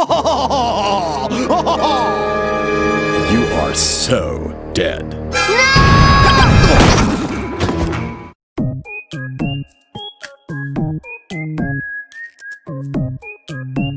You are so dead. No!